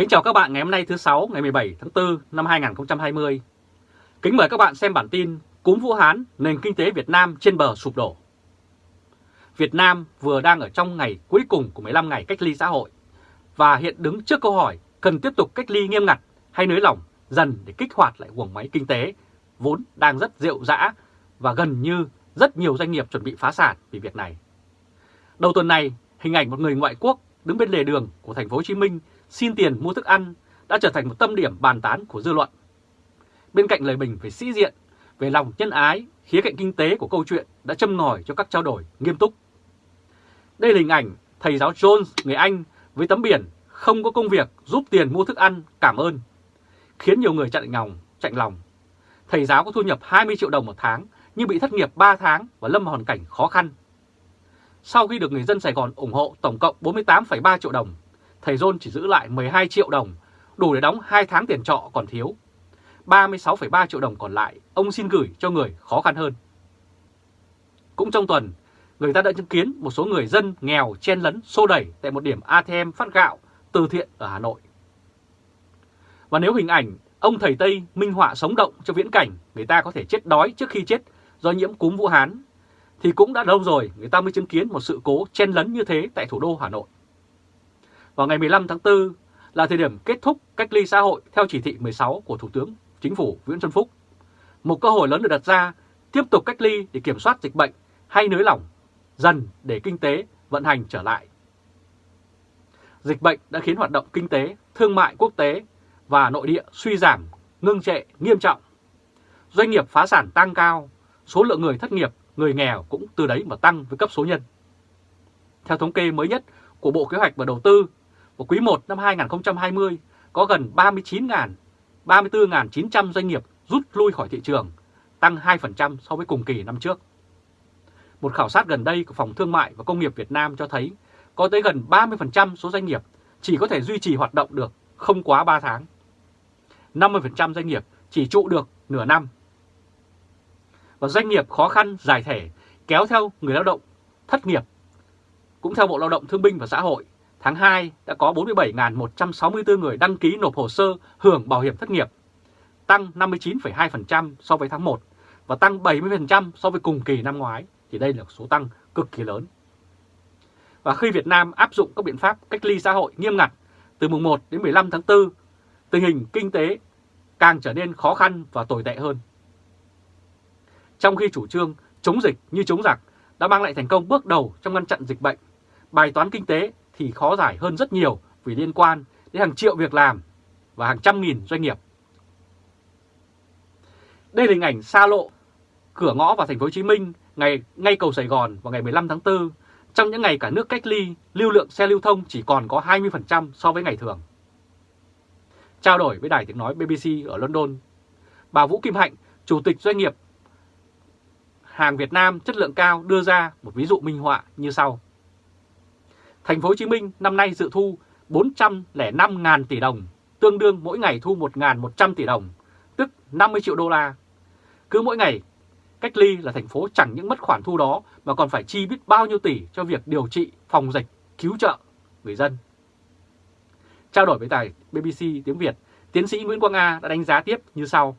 Kính chào các bạn ngày hôm nay thứ sáu ngày 17 tháng 4 năm 2020. Kính mời các bạn xem bản tin Cúm Vũ Hán, nền kinh tế Việt Nam trên bờ sụp đổ. Việt Nam vừa đang ở trong ngày cuối cùng của 15 ngày cách ly xã hội và hiện đứng trước câu hỏi cần tiếp tục cách ly nghiêm ngặt hay nới lỏng dần để kích hoạt lại guồng máy kinh tế vốn đang rất rệu rã và gần như rất nhiều doanh nghiệp chuẩn bị phá sản vì việc này. Đầu tuần này, hình ảnh một người ngoại quốc đứng bên lề đường của thành phố Hồ Chí Minh xin tiền mua thức ăn đã trở thành một tâm điểm bàn tán của dư luận. Bên cạnh lời bình về sĩ diện, về lòng nhân ái, khía cạnh kinh tế của câu chuyện đã châm ngòi cho các trao đổi nghiêm túc. Đây là hình ảnh thầy giáo Jones, người Anh, với tấm biển không có công việc giúp tiền mua thức ăn, cảm ơn, khiến nhiều người chặn ngòng, chạnh lòng. Thầy giáo có thu nhập 20 triệu đồng một tháng nhưng bị thất nghiệp 3 tháng và lâm vào hoàn cảnh khó khăn. Sau khi được người dân Sài Gòn ủng hộ tổng cộng 48,3 triệu đồng, thầy John chỉ giữ lại 12 triệu đồng, đủ để đóng 2 tháng tiền trọ còn thiếu. 36,3 triệu đồng còn lại, ông xin gửi cho người khó khăn hơn. Cũng trong tuần, người ta đã chứng kiến một số người dân nghèo chen lấn xô đẩy tại một điểm ATM phát gạo từ thiện ở Hà Nội. Và nếu hình ảnh ông thầy Tây minh họa sống động cho viễn cảnh người ta có thể chết đói trước khi chết do nhiễm cúm Vũ Hán, thì cũng đã lâu rồi người ta mới chứng kiến một sự cố chen lấn như thế tại thủ đô Hà Nội. Vào ngày 15 tháng 4 là thời điểm kết thúc cách ly xã hội theo chỉ thị 16 của Thủ tướng Chính phủ Nguyễn Xuân Phúc. Một cơ hội lớn được đặt ra tiếp tục cách ly để kiểm soát dịch bệnh hay nới lỏng dần để kinh tế vận hành trở lại. Dịch bệnh đã khiến hoạt động kinh tế, thương mại quốc tế và nội địa suy giảm, ngưng trệ nghiêm trọng. Doanh nghiệp phá sản tăng cao, số lượng người thất nghiệp, người nghèo cũng từ đấy mà tăng với cấp số nhân. Theo thống kê mới nhất của Bộ Kế hoạch và Đầu tư, của quý 1 năm 2020 có gần 39.000, 34.900 doanh nghiệp rút lui khỏi thị trường, tăng 2% so với cùng kỳ năm trước. Một khảo sát gần đây của Phòng Thương mại và Công nghiệp Việt Nam cho thấy có tới gần 30% số doanh nghiệp chỉ có thể duy trì hoạt động được không quá 3 tháng. 50% doanh nghiệp chỉ trụ được nửa năm. Và doanh nghiệp khó khăn giải thể kéo theo người lao động thất nghiệp. Cũng theo Bộ Lao động Thương binh và Xã hội, tháng 2 đã có 47.164 người đăng ký nộp hồ sơ hưởng bảo hiểm thất nghiệp, tăng 59,2% so với tháng 1 và tăng 70% so với cùng kỳ năm ngoái, thì đây là số tăng cực kỳ lớn. Và khi Việt Nam áp dụng các biện pháp cách ly xã hội nghiêm ngặt từ mùng 1 đến 15 tháng 4, tình hình kinh tế càng trở nên khó khăn và tồi tệ hơn. Trong khi chủ trương chống dịch như chống giặc đã mang lại thành công bước đầu trong ngăn chặn dịch bệnh, bài toán kinh tế thì khó giải hơn rất nhiều vì liên quan đến hàng triệu việc làm và hàng trăm nghìn doanh nghiệp. Đây là hình ảnh xa lộ cửa ngõ vào thành phố Hồ Chí Minh ngày ngay cầu Sài Gòn vào ngày 15 tháng 4. Trong những ngày cả nước cách ly, lưu lượng xe lưu thông chỉ còn có 20% so với ngày thường. Trao đổi với đài tiếng nói BBC ở London, bà Vũ Kim Hạnh, chủ tịch doanh nghiệp hàng Việt Nam chất lượng cao đưa ra một ví dụ minh họa như sau. Thành phố Hồ Chí Minh năm nay dự thu 405.000 tỷ đồng, tương đương mỗi ngày thu 1.100 tỷ đồng, tức 50 triệu đô la. Cứ mỗi ngày cách ly là thành phố chẳng những mất khoản thu đó mà còn phải chi biết bao nhiêu tỷ cho việc điều trị, phòng dịch, cứu trợ người dân. Trao đổi với tài BBC tiếng Việt, tiến sĩ Nguyễn Quang A đã đánh giá tiếp như sau.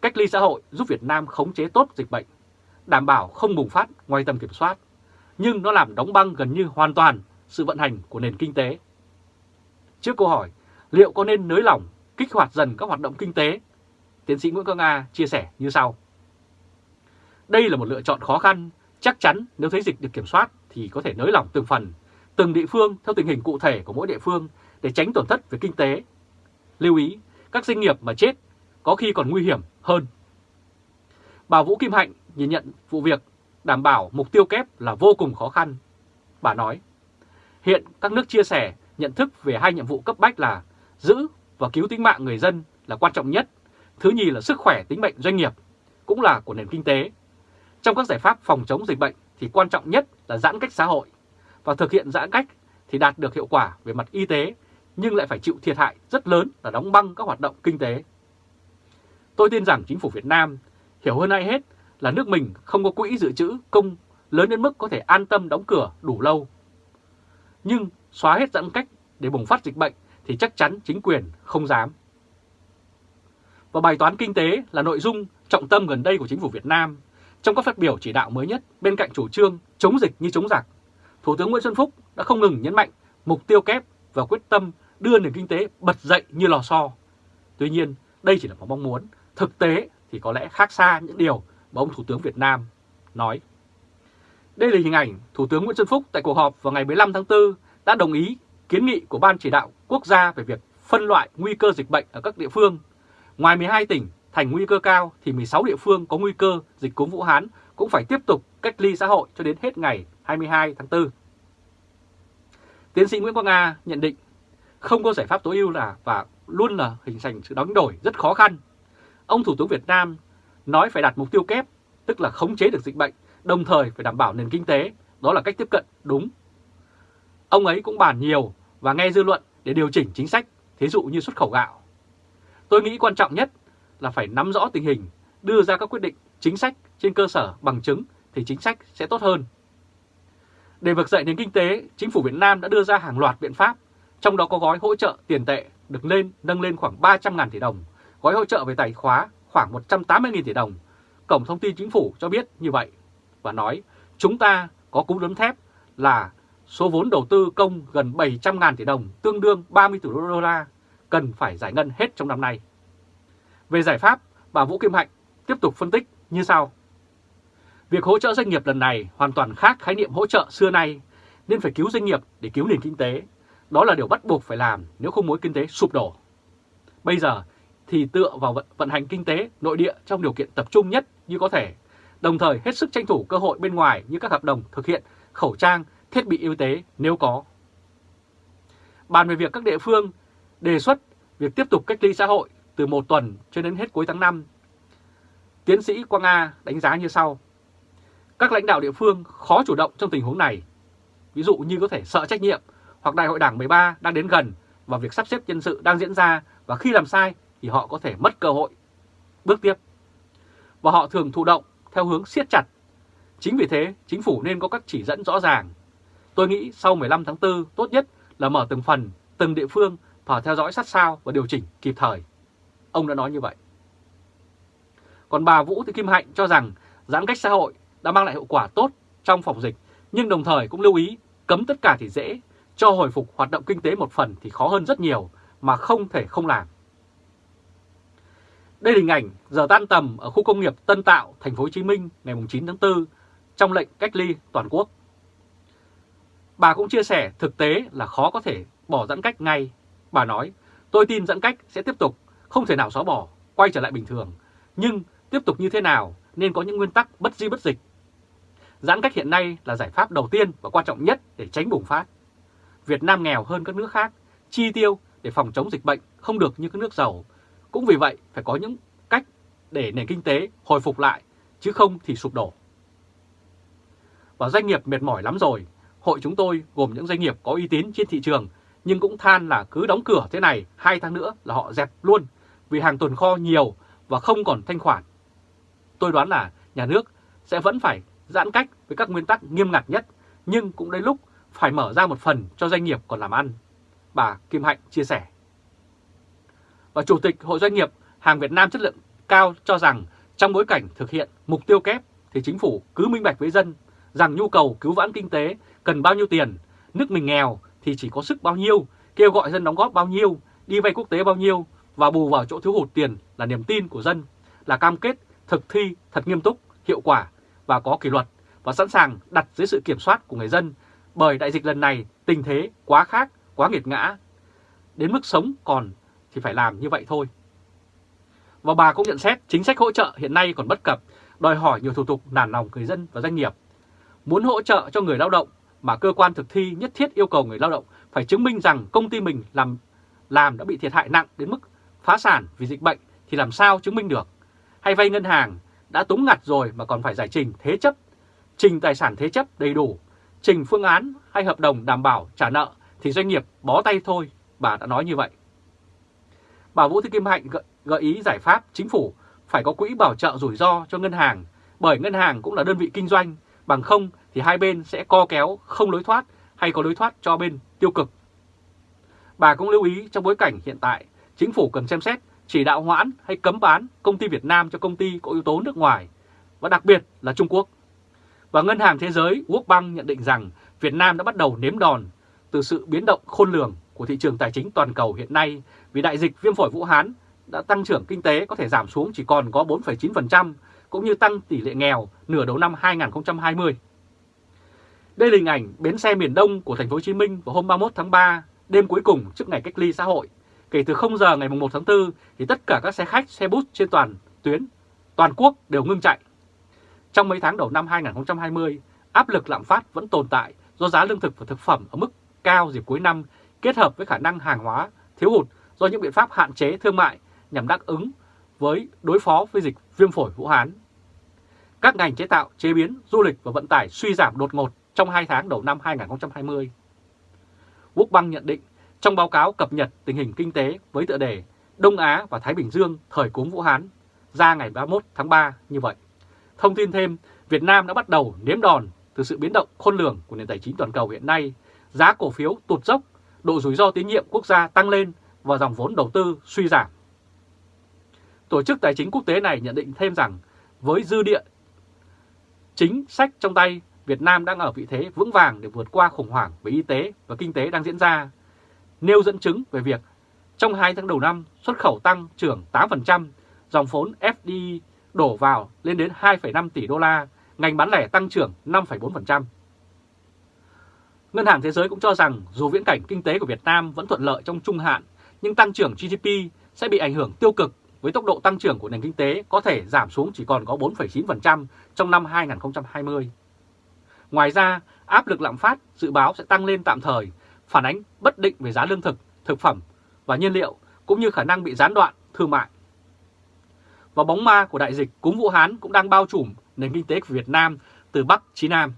Cách ly xã hội giúp Việt Nam khống chế tốt dịch bệnh, đảm bảo không bùng phát ngoài tầm kiểm soát, nhưng nó làm đóng băng gần như hoàn toàn sự vận hành của nền kinh tế. Trước câu hỏi liệu có nên nới lỏng, kích hoạt dần các hoạt động kinh tế, tiến sĩ Nguyễn Quang Nga chia sẻ như sau. Đây là một lựa chọn khó khăn, chắc chắn nếu thấy dịch được kiểm soát thì có thể nới lỏng từng phần, từng địa phương theo tình hình cụ thể của mỗi địa phương để tránh tổn thất về kinh tế. Lưu ý, các doanh nghiệp mà chết có khi còn nguy hiểm hơn. Bà Vũ Kim Hạnh nhìn nhận vụ việc đảm bảo mục tiêu kép là vô cùng khó khăn. Bà nói, hiện các nước chia sẻ nhận thức về hai nhiệm vụ cấp bách là giữ và cứu tính mạng người dân là quan trọng nhất, thứ nhì là sức khỏe tính mệnh doanh nghiệp, cũng là của nền kinh tế. Trong các giải pháp phòng chống dịch bệnh thì quan trọng nhất là giãn cách xã hội, và thực hiện giãn cách thì đạt được hiệu quả về mặt y tế nhưng lại phải chịu thiệt hại rất lớn là đóng băng các hoạt động kinh tế. Tôi tin rằng chính phủ Việt Nam hiểu hơn ai hết là nước mình không có quỹ dự trữ công lớn đến mức có thể an tâm đóng cửa đủ lâu. Nhưng xóa hết giãn cách để bùng phát dịch bệnh thì chắc chắn chính quyền không dám. Và bài toán kinh tế là nội dung trọng tâm gần đây của chính phủ Việt Nam. Trong các phát biểu chỉ đạo mới nhất bên cạnh chủ trương chống dịch như chống giặc, Thủ tướng Nguyễn Xuân Phúc đã không ngừng nhấn mạnh mục tiêu kép và quyết tâm đưa nền kinh tế bật dậy như lò xo. Tuy nhiên, đây chỉ là một mong muốn, thực tế thì có lẽ khác xa những điều mà ông Thủ tướng Việt Nam nói. Đây là hình ảnh Thủ tướng Nguyễn Xuân Phúc tại cuộc họp vào ngày 15 tháng 4 đã đồng ý kiến nghị của Ban chỉ đạo quốc gia về việc phân loại nguy cơ dịch bệnh ở các địa phương. Ngoài 12 tỉnh thành nguy cơ cao thì 16 địa phương có nguy cơ dịch cúm Vũ Hán cũng phải tiếp tục cách ly xã hội cho đến hết ngày 22 tháng 4. Tiến sĩ Nguyễn Quang Nga nhận định không có giải pháp tối ưu là và luôn là hình thành sự đóng đổi rất khó khăn. Ông Thủ tướng Việt Nam nói phải đặt mục tiêu kép, tức là khống chế được dịch bệnh, đồng thời phải đảm bảo nền kinh tế, đó là cách tiếp cận đúng. Ông ấy cũng bàn nhiều và nghe dư luận để điều chỉnh chính sách, thí dụ như xuất khẩu gạo. Tôi nghĩ quan trọng nhất là phải nắm rõ tình hình, đưa ra các quyết định chính sách trên cơ sở bằng chứng thì chính sách sẽ tốt hơn. Để vực dậy nền kinh tế, chính phủ Việt Nam đã đưa ra hàng loạt biện pháp, trong đó có gói hỗ trợ tiền tệ được lên nâng lên khoảng 300.000 tỷ đồng, gói hỗ trợ về tài khóa khoảng 180.000 tỷ đồng. Cổng thông tin chính phủ cho biết như vậy và nói chúng ta có cú đấm thép là số vốn đầu tư công gần 700.000 tỷ đồng tương đương 30 tỷ đô la cần phải giải ngân hết trong năm nay. Về giải pháp, bà Vũ Kim Hạnh tiếp tục phân tích như sau. Việc hỗ trợ doanh nghiệp lần này hoàn toàn khác khái niệm hỗ trợ xưa nay, nên phải cứu doanh nghiệp để cứu nền kinh tế. Đó là điều bắt buộc phải làm nếu không mối kinh tế sụp đổ. Bây giờ thì tựa vào vận, vận hành kinh tế nội địa trong điều kiện tập trung nhất như có thể, đồng thời hết sức tranh thủ cơ hội bên ngoài như các hợp đồng thực hiện khẩu trang, thiết bị y tế nếu có. Bàn về việc các địa phương đề xuất việc tiếp tục cách ly xã hội từ một tuần cho đến hết cuối tháng 5. Tiến sĩ Quang A đánh giá như sau. Các lãnh đạo địa phương khó chủ động trong tình huống này. Ví dụ như có thể sợ trách nhiệm hoặc đại hội đảng 13 đang đến gần và việc sắp xếp nhân sự đang diễn ra và khi làm sai thì họ có thể mất cơ hội. Bước tiếp. Và họ thường thụ động theo hướng siết chặt. Chính vì thế, chính phủ nên có các chỉ dẫn rõ ràng. Tôi nghĩ sau 15 tháng 4 tốt nhất là mở từng phần, từng địa phương và theo dõi sát sao và điều chỉnh kịp thời. Ông đã nói như vậy. Còn bà Vũ Thị Kim Hạnh cho rằng giãn cách xã hội đã mang lại hiệu quả tốt trong phòng dịch, nhưng đồng thời cũng lưu ý cấm tất cả thì dễ, cho hồi phục hoạt động kinh tế một phần thì khó hơn rất nhiều mà không thể không làm. Đây là hình ảnh giờ tan tầm ở khu công nghiệp Tân Tạo, thành phố Hồ Chí Minh ngày 9 tháng 4 trong lệnh cách ly toàn quốc. Bà cũng chia sẻ thực tế là khó có thể bỏ giãn cách ngay. Bà nói, tôi tin giãn cách sẽ tiếp tục, không thể nào xóa bỏ, quay trở lại bình thường. Nhưng tiếp tục như thế nào nên có những nguyên tắc bất di bất dịch. Giãn cách hiện nay là giải pháp đầu tiên và quan trọng nhất để tránh bùng phát. Việt Nam nghèo hơn các nước khác, chi tiêu để phòng chống dịch bệnh không được như các nước giàu. Cũng vì vậy phải có những cách để nền kinh tế hồi phục lại, chứ không thì sụp đổ. Và doanh nghiệp mệt mỏi lắm rồi, hội chúng tôi gồm những doanh nghiệp có uy tín trên thị trường nhưng cũng than là cứ đóng cửa thế này hai tháng nữa là họ dẹp luôn vì hàng tồn kho nhiều và không còn thanh khoản. Tôi đoán là nhà nước sẽ vẫn phải giãn cách với các nguyên tắc nghiêm ngặt nhất nhưng cũng đến lúc phải mở ra một phần cho doanh nghiệp còn làm ăn. Bà Kim Hạnh chia sẻ. Và Chủ tịch Hội Doanh nghiệp Hàng Việt Nam chất lượng cao cho rằng trong bối cảnh thực hiện mục tiêu kép thì chính phủ cứ minh bạch với dân rằng nhu cầu cứu vãn kinh tế cần bao nhiêu tiền, nước mình nghèo thì chỉ có sức bao nhiêu, kêu gọi dân đóng góp bao nhiêu, đi vay quốc tế bao nhiêu và bù vào chỗ thiếu hụt tiền là niềm tin của dân, là cam kết thực thi thật nghiêm túc, hiệu quả và có kỷ luật và sẵn sàng đặt dưới sự kiểm soát của người dân bởi đại dịch lần này tình thế quá khác, quá nghiệt ngã. Đến mức sống còn thì phải làm như vậy thôi. Và bà cũng nhận xét chính sách hỗ trợ hiện nay còn bất cập, đòi hỏi nhiều thủ tục nản lòng người dân và doanh nghiệp. Muốn hỗ trợ cho người lao động mà cơ quan thực thi nhất thiết yêu cầu người lao động phải chứng minh rằng công ty mình làm làm đã bị thiệt hại nặng đến mức phá sản vì dịch bệnh thì làm sao chứng minh được. Hay vay ngân hàng đã túng ngặt rồi mà còn phải giải trình thế chấp, trình tài sản thế chấp đầy đủ, trình phương án hay hợp đồng đảm bảo trả nợ thì doanh nghiệp bó tay thôi, bà đã nói như vậy. Bà Vũ Thị Kim Hạnh gợi, ý giải pháp chính phủ phải có quỹ bảo trợ rủi ro cho ngân hàng, bởi ngân hàng cũng là đơn vị kinh doanh, bằng không thì hai bên sẽ co kéo không lối thoát hay có lối thoát cho bên tiêu cực. Bà cũng lưu ý trong bối cảnh hiện tại, chính phủ cần xem xét chỉ đạo hoãn hay cấm bán công ty Việt Nam cho công ty có yếu tố nước ngoài, và đặc biệt là Trung Quốc. Và Ngân hàng Thế giới World Bank nhận định rằng Việt Nam đã bắt đầu nếm đòn từ sự biến động khôn lường của thị trường tài chính toàn cầu hiện nay vì đại dịch viêm phổi Vũ Hán đã tăng trưởng kinh tế có thể giảm xuống chỉ còn có 4,9% cũng như tăng tỷ lệ nghèo nửa đầu năm 2020. Đây là hình ảnh bến xe miền Đông của thành phố Hồ Chí Minh vào hôm 31 tháng 3, đêm cuối cùng trước ngày cách ly xã hội. Kể từ 0 giờ ngày 1 tháng 4 thì tất cả các xe khách, xe bus trên toàn tuyến toàn quốc đều ngưng chạy. Trong mấy tháng đầu năm 2020, áp lực lạm phát vẫn tồn tại do giá lương thực và thực phẩm ở mức cao dịp cuối năm kết hợp với khả năng hàng hóa thiếu hụt do những biện pháp hạn chế thương mại nhằm đáp ứng với đối phó với dịch viêm phổi Vũ Hán. Các ngành chế tạo, chế biến, du lịch và vận tải suy giảm đột ngột trong 2 tháng đầu năm 2020. Quốc băng nhận định trong báo cáo cập nhật tình hình kinh tế với tựa đề Đông Á và Thái Bình Dương thời cúm Vũ Hán ra ngày 31 tháng 3 như vậy. Thông tin thêm, Việt Nam đã bắt đầu nếm đòn từ sự biến động khôn lường của nền tài chính toàn cầu hiện nay, giá cổ phiếu tụt dốc, độ rủi ro tín nhiệm quốc gia tăng lên và dòng vốn đầu tư suy giảm. Tổ chức Tài chính Quốc tế này nhận định thêm rằng với dư địa chính sách trong tay, Việt Nam đang ở vị thế vững vàng để vượt qua khủng hoảng về y tế và kinh tế đang diễn ra, nêu dẫn chứng về việc trong 2 tháng đầu năm xuất khẩu tăng trưởng 8%, dòng vốn FDI đổ vào lên đến 2,5 tỷ đô la, ngành bán lẻ tăng trưởng 5,4%. Ngân hàng Thế giới cũng cho rằng dù viễn cảnh kinh tế của Việt Nam vẫn thuận lợi trong trung hạn, nhưng tăng trưởng GDP sẽ bị ảnh hưởng tiêu cực với tốc độ tăng trưởng của nền kinh tế có thể giảm xuống chỉ còn có 4,9% trong năm 2020. Ngoài ra, áp lực lạm phát dự báo sẽ tăng lên tạm thời, phản ánh bất định về giá lương thực, thực phẩm và nhiên liệu cũng như khả năng bị gián đoạn thương mại. Và bóng ma của đại dịch cúm Vũ Hán cũng đang bao trùm nền kinh tế của Việt Nam từ Bắc chí Nam.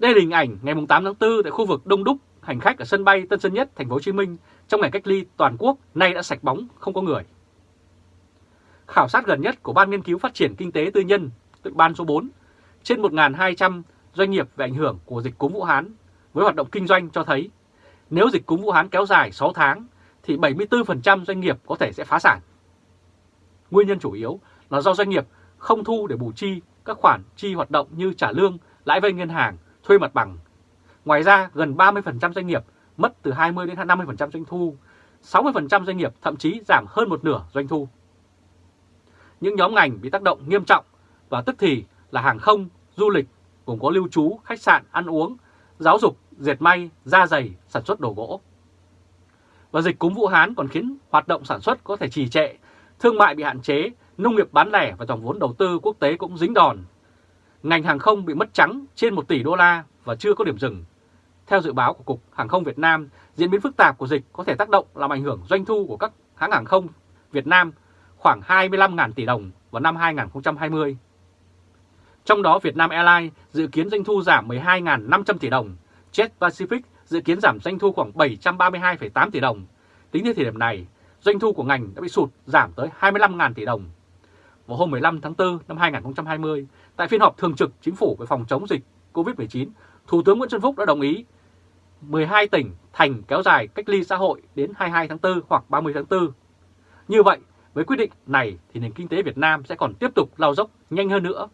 Đây là hình ảnh ngày 8 tháng 4 tại khu vực đông đúc hành khách ở sân bay Tân Sơn Nhất, thành phố Hồ Chí Minh trong ngày cách ly toàn quốc nay đã sạch bóng không có người. Khảo sát gần nhất của Ban Nghiên cứu Phát triển Kinh tế Tư nhân, tức Ban số 4, trên 1.200 doanh nghiệp về ảnh hưởng của dịch cúm Vũ Hán với hoạt động kinh doanh cho thấy nếu dịch cúm Vũ Hán kéo dài 6 tháng thì 74% doanh nghiệp có thể sẽ phá sản. Nguyên nhân chủ yếu là do doanh nghiệp không thu để bù chi các khoản chi hoạt động như trả lương, lãi vay ngân hàng, thuê mặt bằng. Ngoài ra, gần 30% doanh nghiệp mất từ 20 đến 50% doanh thu, 60% doanh nghiệp thậm chí giảm hơn một nửa doanh thu. Những nhóm ngành bị tác động nghiêm trọng và tức thì là hàng không, du lịch, gồm có lưu trú, khách sạn, ăn uống, giáo dục, dệt may, da dày, sản xuất đồ gỗ. Và dịch cúm Vũ Hán còn khiến hoạt động sản xuất có thể trì trệ, thương mại bị hạn chế, nông nghiệp bán lẻ và dòng vốn đầu tư quốc tế cũng dính đòn. Ngành hàng không bị mất trắng trên 1 tỷ đô la và chưa có điểm dừng. Theo dự báo của Cục Hàng không Việt Nam, diễn biến phức tạp của dịch có thể tác động làm ảnh hưởng doanh thu của các hãng hàng không Việt Nam khoảng 25.000 tỷ đồng vào năm 2020. Trong đó Vietnam Airlines dự kiến doanh thu giảm 12.500 tỷ đồng, Jet Pacific dự kiến giảm doanh thu khoảng 732,8 tỷ đồng. Tính đến thời điểm này, doanh thu của ngành đã bị sụt giảm tới 25.000 tỷ đồng. Vào hôm 15 tháng 4 năm 2020, tại phiên họp thường trực chính phủ về phòng chống dịch COVID-19, Thủ tướng Nguyễn Xuân Phúc đã đồng ý 12 tỉnh thành kéo dài cách ly xã hội đến 22 tháng 4 hoặc 30 tháng 4. Như vậy, với quyết định này thì nền kinh tế Việt Nam sẽ còn tiếp tục lao dốc nhanh hơn nữa.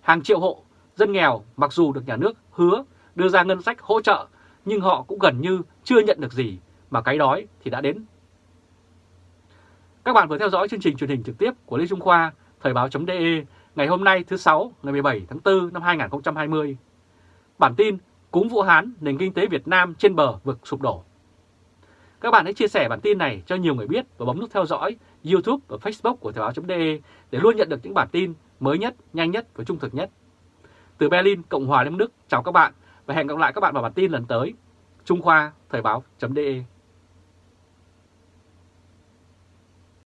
Hàng triệu hộ, dân nghèo mặc dù được nhà nước hứa đưa ra ngân sách hỗ trợ nhưng họ cũng gần như chưa nhận được gì mà cái đói thì đã đến. Các bạn vừa theo dõi chương trình truyền hình trực tiếp của Lê Trung Khoa, Thời báo.de ngày hôm nay thứ Sáu ngày 17 tháng 4 năm 2020. Bản tin cúng Vũ Hán, nền kinh tế Việt Nam trên bờ vực sụp đổ. Các bạn hãy chia sẻ bản tin này cho nhiều người biết và bấm nút theo dõi YouTube và Facebook của Thời báo.de để luôn nhận được những bản tin mới nhất, nhanh nhất và trung thực nhất. Từ Berlin, Cộng hòa Liên bang Đức, chào các bạn và hẹn gặp lại các bạn vào bản tin lần tới. Trung Khoa, Thời báo.de